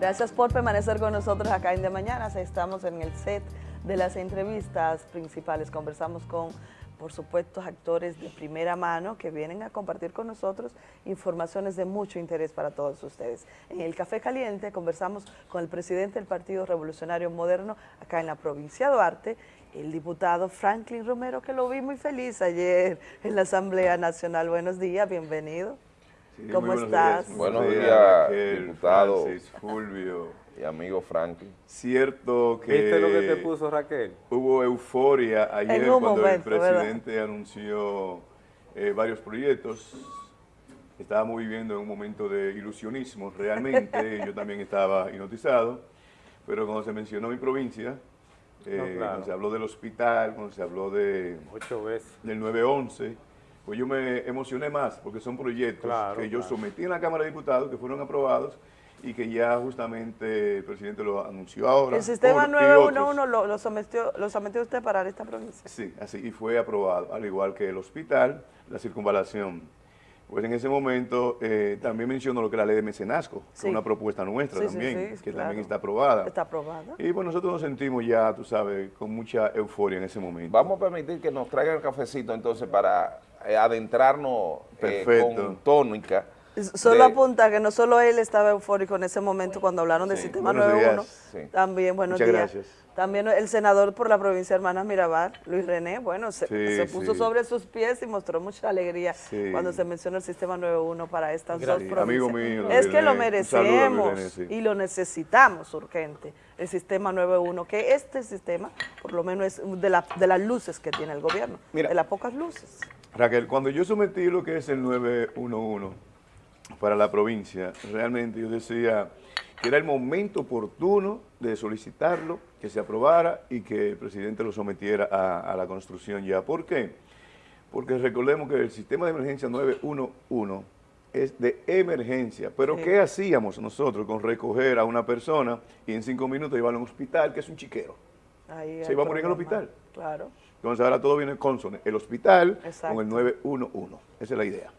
Gracias por permanecer con nosotros acá en De Mañana. Estamos en el set de las entrevistas principales. Conversamos con, por supuesto, actores de primera mano que vienen a compartir con nosotros informaciones de mucho interés para todos ustedes. En el Café Caliente conversamos con el presidente del Partido Revolucionario Moderno acá en la provincia Duarte, el diputado Franklin Romero, que lo vi muy feliz ayer en la Asamblea Nacional. Buenos días, bienvenido. ¿Cómo estás? Buenos días, diputado. Fulvio. Y amigo Franklin. Cierto que... ¿Viste lo que te puso Raquel? Hubo euforia ayer cuando el presidente anunció eh, varios proyectos. Estábamos viviendo en un momento de ilusionismo, realmente. yo también estaba hipnotizado. Pero cuando se mencionó mi provincia, eh, cuando se habló del hospital, cuando se habló de... Ocho veces. Del 911 pues yo me emocioné más porque son proyectos que yo sometí en la Cámara de Diputados que fueron aprobados y que ya justamente el presidente lo anunció ahora. ¿El sistema 911 lo, lo, sometió, lo sometió usted para esta provincia? Sí, así, y fue aprobado, al igual que el hospital, la circunvalación. Pues en ese momento eh, también mencionó lo que es la ley de mecenazgo, que es una propuesta nuestra también, que también está aprobada. Está aprobada. Y pues nosotros nos sentimos ya, tú sabes, con mucha euforia en ese momento. Vamos a permitir que nos traigan el cafecito entonces para adentrarnos eh, con tónica. Solo apunta que no solo él estaba eufórico en ese momento cuando hablaron del sistema 91, también, buenos Muchas días. Gracias. También el senador por la provincia de Hermanas Mirabal, Luis René, bueno, se, puso sobre sus pies y mostró mucha alegría cuando se mencionó el sistema 91 para estas dos provincias. Amigo mío, es que lo merecemos y lo necesitamos urgente, el sistema 91, que este sistema, por lo menos, es de, la, de las luces que tiene el gobierno, de las pocas luces. Raquel, cuando yo sometí lo que es el 911 para la provincia, realmente yo decía que era el momento oportuno de solicitarlo, que se aprobara y que el presidente lo sometiera a, la construcción ya. ¿Por qué? Porque recordemos que el sistema de emergencia 911 es de emergencia, pero ¿qué hacíamos nosotros con recoger a una persona y en cinco minutos llevarlo a un hospital, que es un chiquero? se iba a morir en el hospital. Claro. Entonces ahora todo viene consono. El hospital con el 911. Esa es la idea.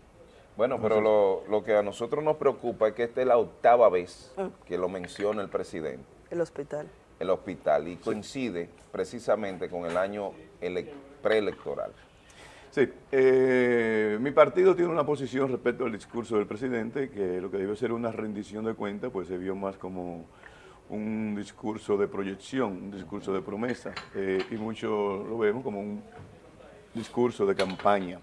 Bueno, pero lo, que a nosotros nos preocupa es que esta es la octava vez ah. que lo menciona el presidente. El hospital. El hospital, y coincide precisamente con el año preelectoral. Sí, eh, mi partido tiene una posición respecto al discurso del presidente, que lo que debe ser una rendición de cuentas, pues se vio más como un discurso de proyección, un discurso de promesa, eh, y muchos lo vemos como un discurso de campaña,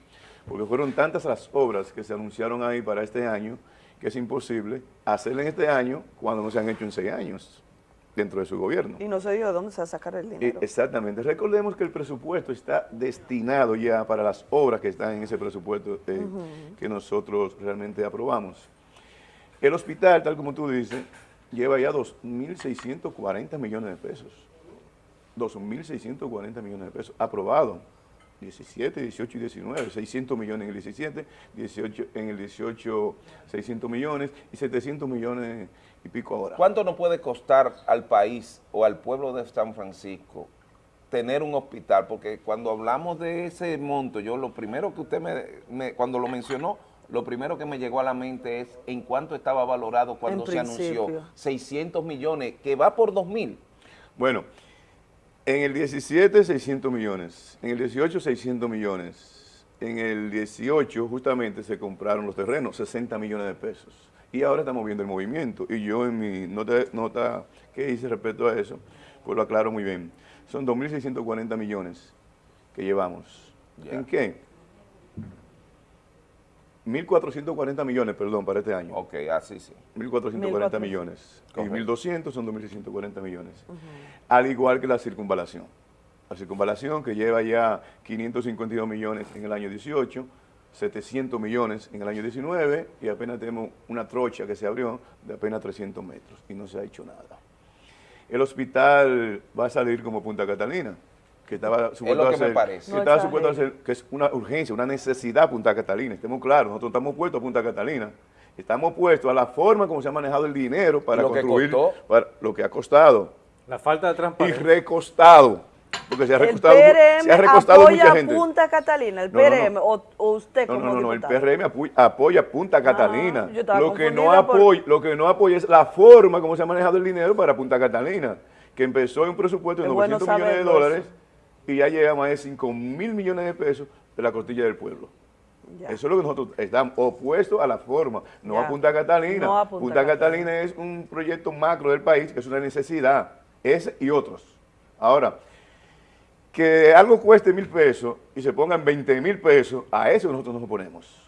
porque fueron tantas las obras que se anunciaron ahí para este año, que es imposible hacerle en este año cuando no se han hecho en seis años dentro de su gobierno. Y no se dijo de dónde se va a sacar el dinero. exactamente. Recordemos que el presupuesto está destinado ya para las obras que están en ese presupuesto eh, que nosotros realmente aprobamos. El hospital, tal como tú dices, lleva ya 2.640 millones de pesos. 2.640 millones de pesos aprobado. 17, 18 y 19, 600 millones en el 17, 18, en el 18 600 millones y 700 millones y pico ahora. ¿Cuánto nos puede costar al país o al pueblo de San Francisco tener un hospital? Porque cuando hablamos de ese monto, yo lo primero que usted me cuando lo mencionó, lo primero que me llegó a la mente es en cuánto estaba valorado cuando se anunció 600 millones, que va por 2 mil. Bueno, en el 17 600 millones, en el 18 600 millones, en el 18 justamente se compraron los terrenos, 60 millones de pesos. Y ahora estamos viendo el movimiento. Y yo en mi nota, nota que hice respecto a eso, pues lo aclaro muy bien. Son 2.640 millones que llevamos. ¿En qué? 1.440 millones, perdón, para este año. Ok, así sí. 1.440 millones. Y 1.200 son 2.640 millones. Al igual que la circunvalación. La circunvalación que lleva ya 552 millones en el año 18, 700 millones en el año 19 y apenas tenemos una trocha que se abrió de apenas 300 metros y no se ha hecho nada. El hospital va a salir como Punta Catalina que estaba supuesto a hacer, que estaba supuesto a hacer, que es una urgencia, una necesidad Punta Catalina, estemos claros, nosotros estamos puestos a Punta Catalina, estamos puestos a la forma como se ha manejado el dinero para construir, para lo que ha costado. La falta de transparencia. Y recostado. porque se ha El recostado, PRM se ha recostado apoya mucha gente. Punta Catalina, el No, no, no. PRM, O, o usted No, como no, no, no, el. PRM apoya, apoya Punta Catalina. yo estaba Lo que, no por- apoya, lo que no apoya es la forma como se ha manejado el dinero para Punta Catalina, que empezó en un presupuesto de Es bueno 900 millones de dólares y ya llega a más de 5 mil millones de pesos de la costilla del pueblo. Ya. Eso es lo que nosotros estamos opuestos a la forma, no Ya. a Punta Catalina. No a Punta Punta, Catalina. Catalina es un proyecto macro del país, que es una necesidad, ese y otros. Ahora, que algo cueste mil pesos y se pongan 20 mil pesos, a eso nosotros nos oponemos.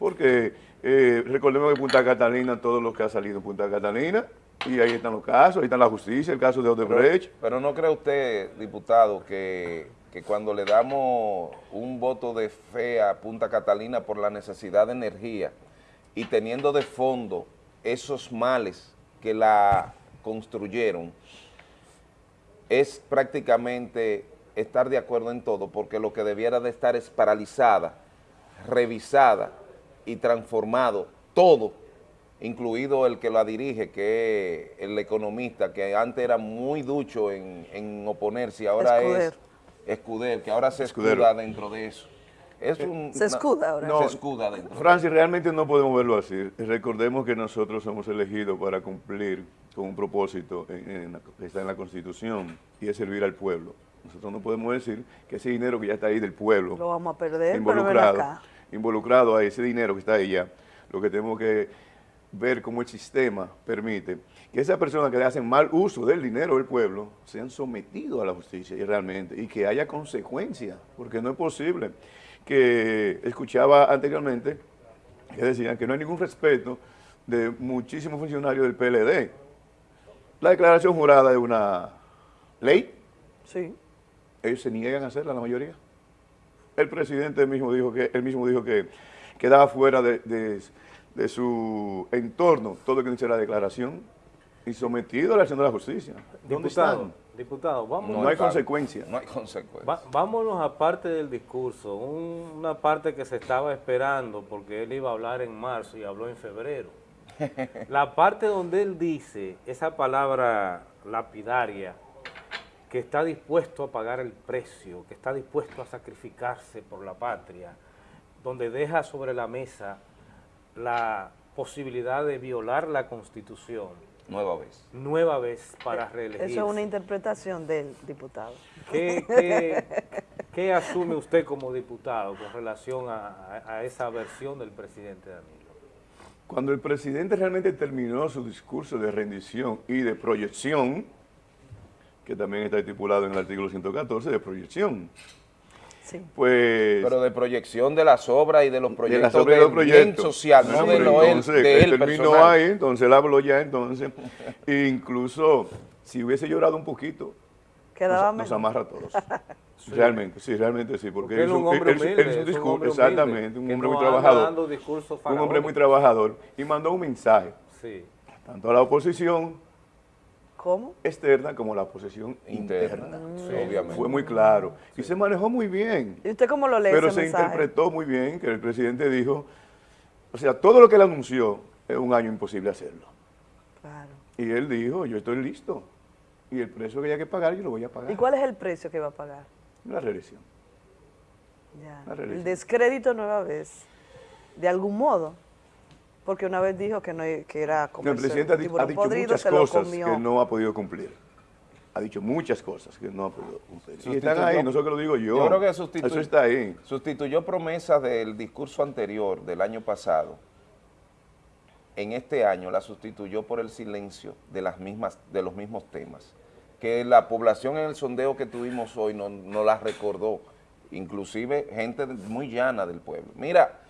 Porque eh, recordemos que Punta Catalina, todos los que ha salido en Punta Catalina, y ahí están los casos, ahí está la justicia, el caso de Odebrecht. Pero no cree usted, diputado, que, que cuando le damos un voto de fe a Punta Catalina por la necesidad de energía y teniendo de fondo esos males que la construyeron, es prácticamente estar de acuerdo en todo, porque lo que debiera de estar es paralizada, revisada y transformado todo, incluido el que la dirige, que es el economista, que antes era muy ducho en, en oponerse y ahora Escuder. es Escuder, que ahora se Escudero. escuda dentro de eso. Es un- Se escuda ahora. No, se escuda dentro. Francis, realmente no podemos verlo así. Recordemos que nosotros somos elegidos para cumplir con un propósito en- en la- que está en la Constitución y es servir al pueblo. Nosotros no podemos decir que ese dinero que ya está ahí del pueblo, Lo vamos a perder, pero ven involucrado, acá. involucrado a ese dinero que está ahí ya, lo que tenemos que ver cómo el sistema permite que esas personas que le hacen mal uso del dinero del pueblo sean sometidos a la justicia y realmente, y que haya consecuencias, porque no es posible que escuchaba anteriormente que decían que no hay ningún respeto de muchísimos funcionarios del PLD. La declaración jurada es una ley, Sí. ellos se niegan a hacerla, la mayoría. El presidente mismo dijo que, él mismo dijo que quedaba fuera de, de- de su entorno todo lo que dice la declaración y sometido a la acción de la justicia. ¿Dónde Diputado, están? diputado, vamos, No hay está. consecuencia. No hay consecuencia. va- vámonos a parte del discurso, un- una parte que se estaba esperando porque él iba a hablar en marzo y habló en febrero. La parte donde él dice esa palabra lapidaria, que está dispuesto a pagar el precio, que está dispuesto a sacrificarse por la patria, donde deja sobre la mesa la posibilidad de violar la Constitución Nueva vez. nueva vez para reelegirse. Eso es una interpretación del diputado. ¿Qué, qué, qué asume usted como diputado con relación a, a- a esa versión del presidente Danilo? Cuando el presidente realmente terminó su discurso de rendición y de proyección, que también está estipulado en el artículo 114 de proyección, Sí. pues... Pero de proyección de las obras y de los de proyectos los proyectos. bien social, no de él, entonces, de él terminó personal. ahí, entonces él habló ya entonces. E incluso, si hubiese llorado un poquito, Quedaba nos, nos amarra a todos. Realmente, sí, realmente sí. Porque, Porque él es un hombre él- él- humilde, él hizo un es un discurso, hombre humilde, exactamente, un hombre no muy trabajador. Un hombre muy trabajador. Y mandó un mensaje, Sí. tanto a la oposición ¿Cómo? externa como la oposición Interna, interna. sí, obviamente. Fue muy claro. Y se manejó muy bien. ¿Y usted cómo lo lee Pero ese se mensaje? interpretó muy bien que el presidente dijo, o sea, todo lo que él anunció es un año imposible hacerlo. Claro. Y él dijo, yo estoy listo. Y el precio que haya que pagar, yo lo voy a pagar. ¿Y cuál es el precio que va a pagar? La reelección. Ya. La reelección. El descrédito nueva vez, de algún modo, porque una vez dijo que no que era como el presidente ha, di- ha dicho muchas cosas que no ha podido cumplir. Ha dicho muchas cosas que no ha podido cumplir. Y están Sustituyó- ahí, no solo que lo digo yo. Yo creo que sustituyó, Eso está ahí. sustituyó promesas del discurso anterior, del año pasado. En este año la sustituyó por el silencio de, las mismas, de los mismos temas. Que la población en el sondeo que tuvimos hoy no, no las recordó. Inclusive gente muy llana del pueblo. Mira,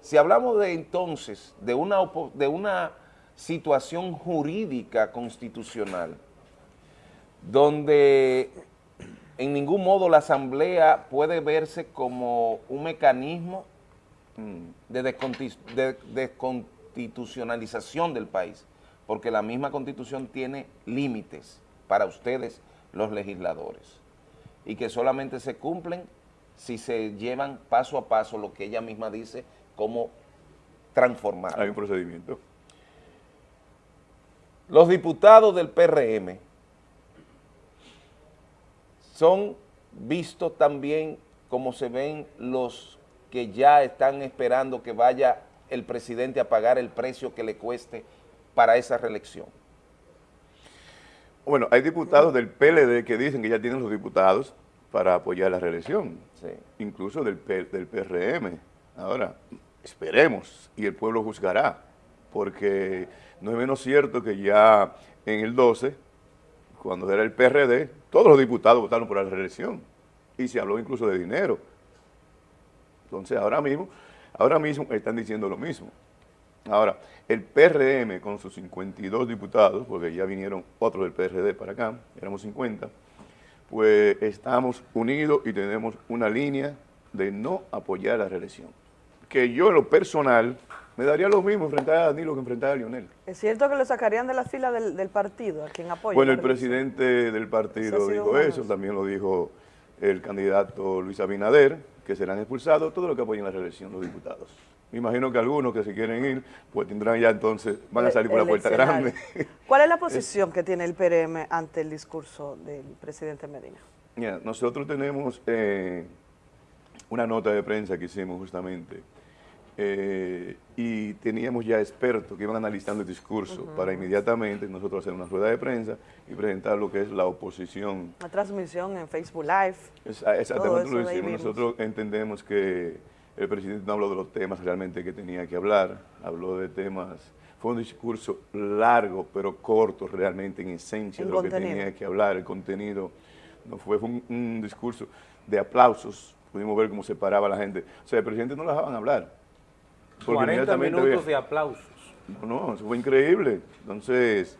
si hablamos de entonces de una, de una situación jurídica constitucional, donde en ningún modo la asamblea puede verse como un mecanismo mm, de desconstitucionalización del país, porque la misma constitución tiene límites para ustedes, los legisladores, y que solamente se cumplen si se llevan paso a paso lo que ella misma dice como transformar. Hay un procedimiento. Los diputados del PRM son vistos también como se ven los que ya están esperando que vaya el presidente a pagar el precio que le cueste para esa reelección. Bueno, hay diputados del PLD que dicen que ya tienen los diputados para apoyar la reelección, incluso del, del PRM. Ahora, esperemos y el pueblo juzgará, porque no es menos cierto que ya en el 12, cuando era el PRD, todos los diputados votaron por la reelección y se habló incluso de dinero. Entonces ahora mismo, ahora mismo están diciendo lo mismo. Ahora, el PRM con sus 52 diputados, porque ya vinieron otros del PRD para acá, éramos 50, pues estamos unidos y tenemos una línea de no apoyar la reelección. Que yo en lo personal me daría lo mismo enfrentar a Danilo que enfrentar a Lionel. ¿Es cierto que lo sacarían de la fila del, partido, a quien apoya? Bueno, el presidente del partido dijo eso, también lo dijo el candidato Luis Abinader, que serán expulsados todos los que apoyen la reelección, los diputados. Me imagino que algunos que se quieren ir, pues tendrán ya entonces, van a salir por la puerta grande. ¿Cuál es la posición que tiene el PRM ante el discurso del presidente Medina? nosotros tenemos eh, una nota de prensa que hicimos justamente eh, y teníamos ya expertos que iban analizando el discurso para inmediatamente nosotros hacer una rueda de prensa y presentar lo que es la oposición. Una transmisión en Facebook Live. exactamente lo hicimos. Nosotros entendemos que el presidente no habló de los temas realmente que tenía que hablar, habló de temas, fue un discurso largo pero corto realmente en esencia de lo que tenía que hablar, el contenido. No fue, fue un, discurso de aplausos, pudimos ver cómo se paraba la gente, o sea, el presidente no lo dejaban hablar, 40 minutos de aplausos. No, no, eso fue increíble. Entonces,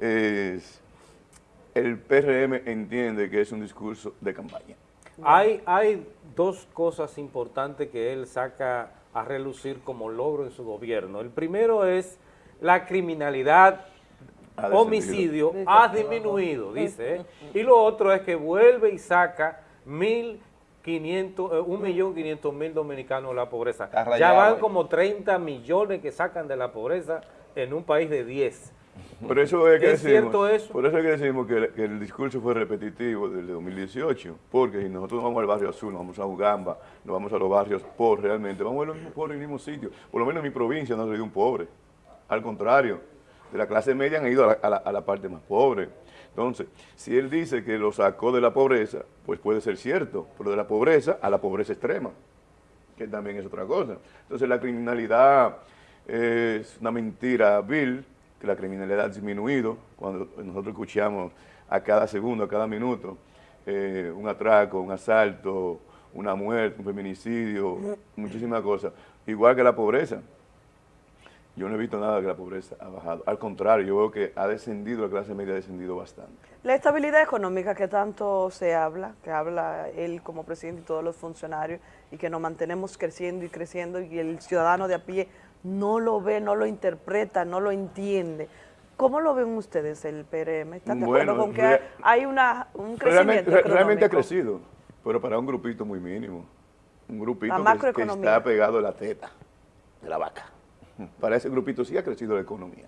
el PRM entiende que es un discurso de campaña. Hay, hay dos cosas importantes que él saca a relucir como logro en su gobierno. El primero es la criminalidad, homicidio ha disminuido, dice. ¿eh? Y lo otro es que vuelve y saca mil 500, eh, un millón quinientos mil dominicanos de la pobreza. Ya van como 30 millones que sacan de la pobreza en un país de 10. Por eso es, que decimos, cierto eso? Por eso es que decimos que, el discurso fue repetitivo desde 2018, porque si nosotros vamos al barrio azul, nos vamos a Ugamba, nos vamos a los barrios pobres realmente, vamos a los mismos pobres en el mismo sitio. Por lo menos en mi provincia no ha salido un pobre. Al contrario, de la clase media han ido a la parte más pobre. Entonces, si él dice que lo sacó de la pobreza, pues puede ser cierto, pero de la pobreza a la pobreza extrema, que también es otra cosa. Entonces, la criminalidad es una mentira vil, que la criminalidad ha disminuido, cuando nosotros escuchamos a cada segundo, a cada minuto, eh, un atraco, un asalto, una muerte, un feminicidio, muchísimas cosas. Igual que la pobreza. Yo no he visto nada que la pobreza ha bajado. Al contrario, yo veo que ha descendido, la clase media ha descendido bastante. La estabilidad económica que tanto se habla, que habla él como presidente y todos los funcionarios, y que nos mantenemos creciendo y creciendo, y el ciudadano de a pie no lo ve, no lo interpreta, no lo entiende. ¿Cómo lo ven ustedes el PRM? ¿Están de acuerdo con que hay una, un crecimiento realmente, realmente, ha crecido, pero para un grupito muy mínimo. Un grupito que, que está pegado a la teta de la vaca para ese grupito sí ha crecido la economía.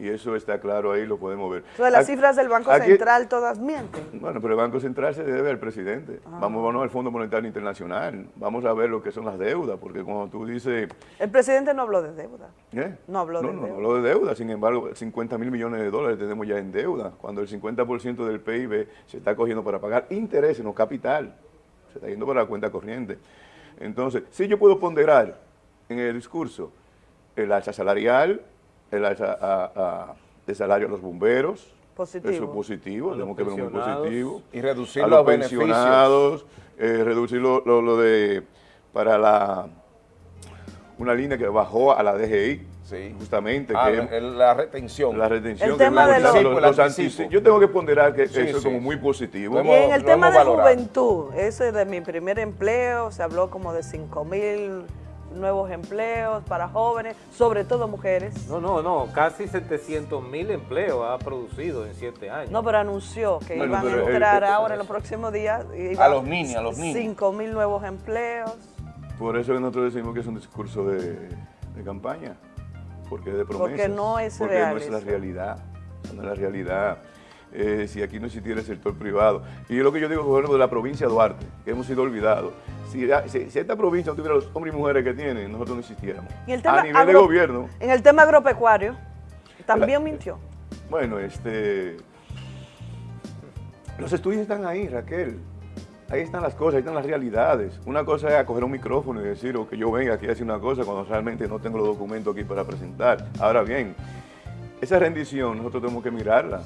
Y eso está claro ahí, lo podemos ver. Entonces, las cifras del Banco Central todas mienten. Bueno, pero el Banco Central se debe al presidente. Ah. Vamos, vamos al Fondo Monetario Internacional. Vamos a ver lo que son las deudas, porque cuando tú dices... El presidente no habló de deuda. ¿Eh? No habló de deuda. No, habló de deuda. Sin embargo, 50 mil millones de dólares tenemos ya en deuda, cuando el 50% del PIB se está cogiendo para pagar intereses, no capital. Se está yendo para la cuenta corriente. Entonces, si yo puedo ponderar en el discurso el alza salarial, el alza de salario a los bomberos, positivo. eso es positivo, tenemos que ver muy positivo. Y reducir a los, pensionados, eh, reducir lo, de, para la, una línea que bajó a la DGI, Sí. justamente. Ah, que la retención. La retención. El tema de los, Yo tengo que ponderar que eso es como muy positivo. Y en el tema de juventud, ese de mi primer empleo, se habló como de 5 mil nuevos empleos para jóvenes, sobre todo mujeres. No, no, no, casi 700 mil empleos ha producido en siete años. No, pero anunció que iban a entrar ahora en los próximos días. A los niños, a los niños. 5 mil nuevos empleos. Por eso que nosotros decimos que es un discurso de, campaña, porque es de promesas. Porque no es porque no es la realidad, no es la realidad. Eh, si aquí no existiera el sector privado. Y es lo que yo digo, ejemplo, de la provincia de Duarte, que hemos sido olvidados. Si, si, esta provincia no tuviera los hombres y mujeres que tiene, nosotros no existiéramos. a nivel de gobierno. En el tema agropecuario, también mintió. Bueno, este... Los estudios están ahí, Raquel. Ahí están las cosas, ahí están las realidades. Una cosa es acoger un micrófono y decir o que yo venga aquí a decir una cosa cuando realmente no tengo los documentos aquí para presentar. Ahora bien, esa rendición nosotros tenemos que mirarla,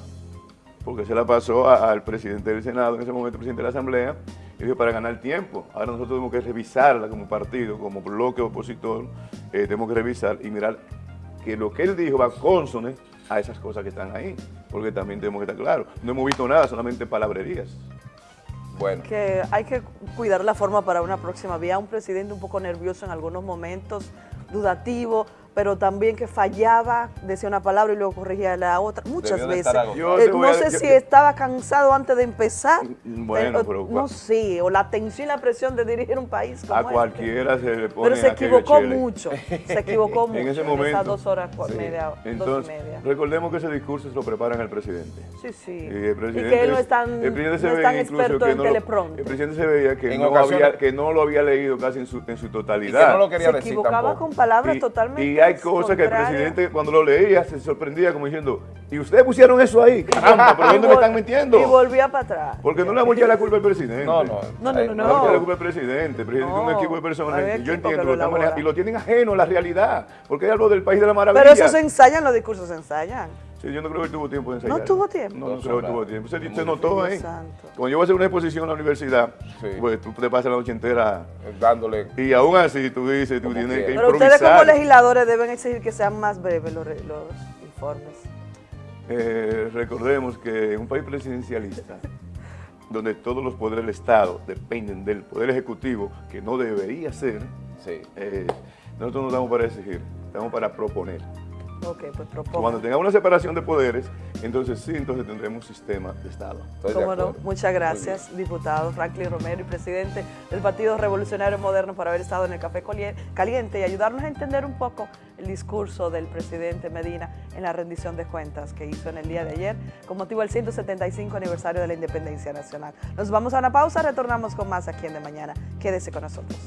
porque se la pasó al presidente del Senado, en ese momento presidente de la Asamblea, y dijo para ganar tiempo. Ahora nosotros tenemos que revisarla como partido, como bloque opositor, eh, tenemos que revisar y mirar que lo que él dijo va consone a esas cosas que están ahí, porque también tenemos que estar claros. No hemos visto nada, solamente palabrerías. Bueno. Que hay que cuidar la forma para una próxima. Había un presidente un poco nervioso en algunos momentos, dudativo, pero también que fallaba, decía una palabra y luego corregía la otra, muchas veces. Eh, no sé si estaba cansado antes de empezar, mm, bueno, pero, no sé, o la tensión y la presión de dirigir un país como A este. cualquiera se le pone Pero se equivocó mucho, se equivocó mucho en ese momento. esas dos horas media, Entonces, dos y media. recordemos que ese discurso se lo preparan el presidente. Sí, sí. Y, el presidente, y que él no es tan, no es tan experto en teleprompter. El presidente se veía que no, había, que no lo había leído casi en su, en su totalidad. Y que no lo quería se decir equivocaba con palabras totalmente Y hay cosas que el presidente cuando lo leía se sorprendía como diciendo, ¿y ustedes pusieron eso ahí? Caramba, ¿pero dónde me están mintiendo? Y volvía para atrás. Porque no le vamos a echar la culpa al presidente. No, no. No, no, no. No, no. la culpa al presidente. El presidente tiene un equipo de personas yo entiendo lo, manejando. Y lo tienen ajeno a la realidad. Porque hay algo del país de la maravilla. Pero eso se ensayan, los discursos se ensayan. Sí, yo no creo que tuvo tiempo de ensayar. ¿No tuvo tiempo? No, no creo que tuvo tiempo. Se, se notó ahí. Cuando yo voy a hacer una exposición en la universidad, pues tú te pasas la noche entera dándole. Y aún así tú dices, tú tienes que, Pero ustedes como legisladores deben exigir que sean más breves los, los informes. Eh, recordemos que en un país presidencialista, donde todos los poderes del Estado dependen del Poder Ejecutivo, que no debería ser, eh, nosotros no estamos para exigir, estamos para proponer. Okay, pues Cuando tengamos una separación de poderes, entonces sí, entonces tendremos un sistema de Estado. Cómo no, muchas gracias, diputado Franklin Romero y presidente del Partido Revolucionario Moderno por haber estado en el Café Caliente y ayudarnos a entender un poco el discurso del presidente Medina en la rendición de cuentas que hizo en el día de ayer con motivo del 175 aniversario de la Independencia Nacional. Nos vamos a una pausa, retornamos con más aquí en De Mañana. Quédese con nosotros.